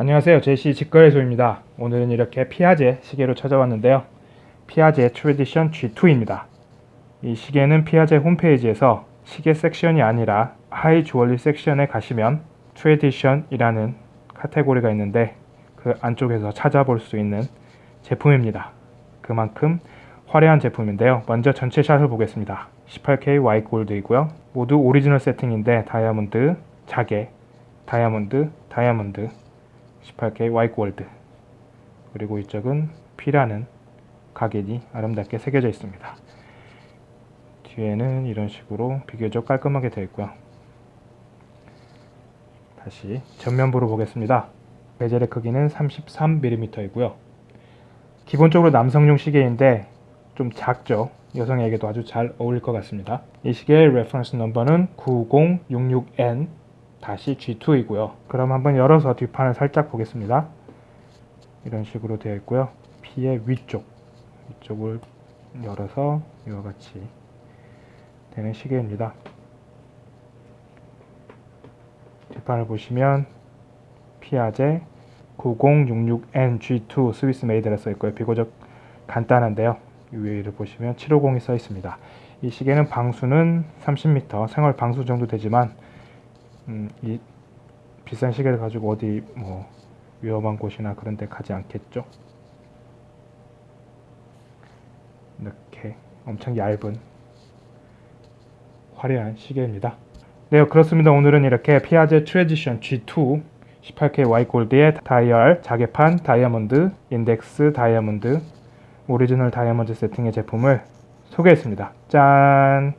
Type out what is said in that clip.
안녕하세요. 제시 직거래소입니다. 오늘은 이렇게 피아제 시계로 찾아왔는데요. 피아제 트레디션 G2입니다. 이 시계는 피아제 홈페이지에서 시계 섹션이 아니라 high jewelry 섹션에 가시면 트레디션이라는 카테고리가 있는데 그 안쪽에서 찾아볼 수 있는 제품입니다. 그만큼 화려한 제품인데요. 먼저 전체 샷을 보겠습니다. 18K Y 골드이고요. 모두 오리지널 세팅인데 다이아몬드, 자개, 다이아몬드, 다이아몬드 18K Y 골드 그리고 이쪽은 P라는 가격이 아름답게 새겨져 있습니다. 뒤에는 이런 식으로 비교적 깔끔하게 되어 있고요. 다시 전면부로 보겠습니다. bezel의 크기는 33mm 이고요. 기본적으로 남성용 시계인데 좀 작죠. 여성에게도 아주 잘 어울릴 것 같습니다. 이 시계의 reference number는 9066N G2이고요. 그럼 한번 열어서 뒷판을 살짝 보겠습니다. 이런 식으로 되어 있고요. 피의 위쪽. 위쪽을 열어서 이와 같이 되는 시계입니다. 뒷판을 보시면 피아제 9066NG2 Swiss made라 써있고요. 비교적 간단한데요. 위를 보시면 750이 써 있습니다. 이 시계는 방수는 30m 생활 방수 정도 되지만 음, 이 비싼 시계를 가지고 어디 뭐 위험한 곳이나 그런 데 가지 않겠죠? 이렇게 엄청 얇은 화려한 시계입니다. 네 그렇습니다. 오늘은 이렇게 피아제 트레디션 G2 18K Y 골드의 다이얼 자개판 다이아몬드 인덱스 다이아몬드 오리지널 다이아몬드 세팅의 제품을 소개했습니다. 짠